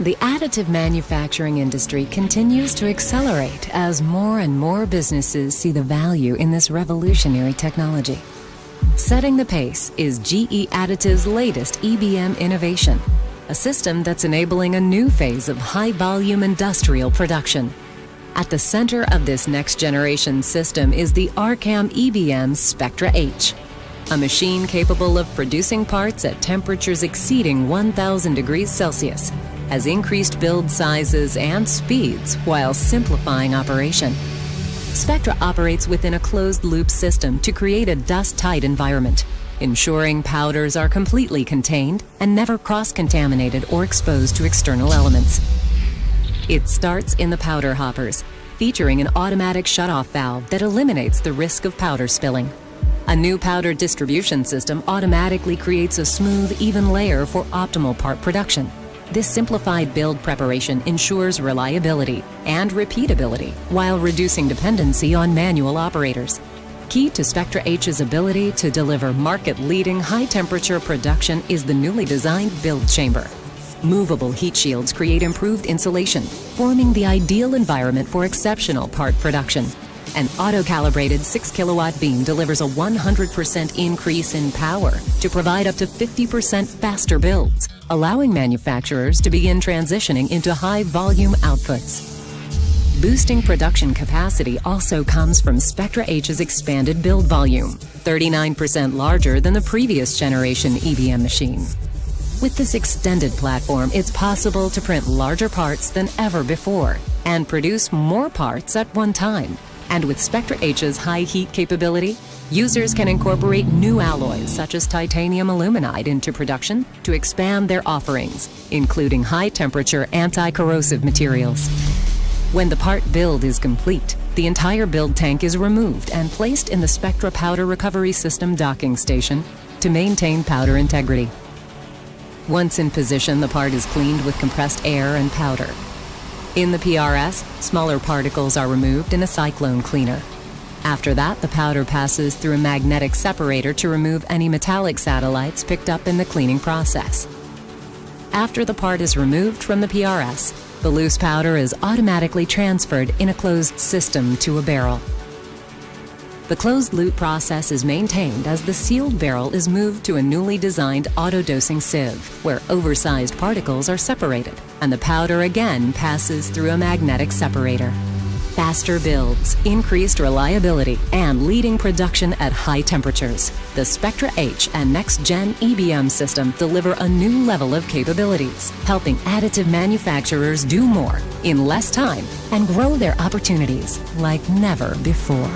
The additive manufacturing industry continues to accelerate as more and more businesses see the value in this revolutionary technology. Setting the pace is GE Additive's latest EBM innovation, a system that's enabling a new phase of high-volume industrial production. At the center of this next-generation system is the Arcam EBM Spectra H, a machine capable of producing parts at temperatures exceeding 1000 degrees Celsius, has increased build sizes and speeds while simplifying operation. Spectra operates within a closed-loop system to create a dust-tight environment, ensuring powders are completely contained and never cross-contaminated or exposed to external elements. It starts in the powder hoppers, featuring an automatic shutoff valve that eliminates the risk of powder spilling. A new powder distribution system automatically creates a smooth, even layer for optimal part production. This simplified build preparation ensures reliability and repeatability while reducing dependency on manual operators. Key to Spectra H's ability to deliver market-leading high-temperature production is the newly designed build chamber. Movable heat shields create improved insulation, forming the ideal environment for exceptional part production. An auto-calibrated 6 kilowatt beam delivers a 100% increase in power to provide up to 50% faster builds, allowing manufacturers to begin transitioning into high volume outputs. Boosting production capacity also comes from Spectra H's expanded build volume, 39% larger than the previous generation EBM machine. With this extended platform, it's possible to print larger parts than ever before and produce more parts at one time. And with Spectra H's high heat capability, users can incorporate new alloys such as titanium aluminide into production to expand their offerings, including high temperature anti-corrosive materials. When the part build is complete, the entire build tank is removed and placed in the Spectra Powder Recovery System docking station to maintain powder integrity. Once in position, the part is cleaned with compressed air and powder. In the PRS, smaller particles are removed in a cyclone cleaner. After that, the powder passes through a magnetic separator to remove any metallic satellites picked up in the cleaning process. After the part is removed from the PRS, the loose powder is automatically transferred in a closed system to a barrel. The closed loop process is maintained as the sealed barrel is moved to a newly designed auto-dosing sieve, where oversized particles are separated, and the powder again passes through a magnetic separator. Faster builds, increased reliability, and leading production at high temperatures. The Spectra H and Next Gen EBM system deliver a new level of capabilities, helping additive manufacturers do more in less time and grow their opportunities like never before.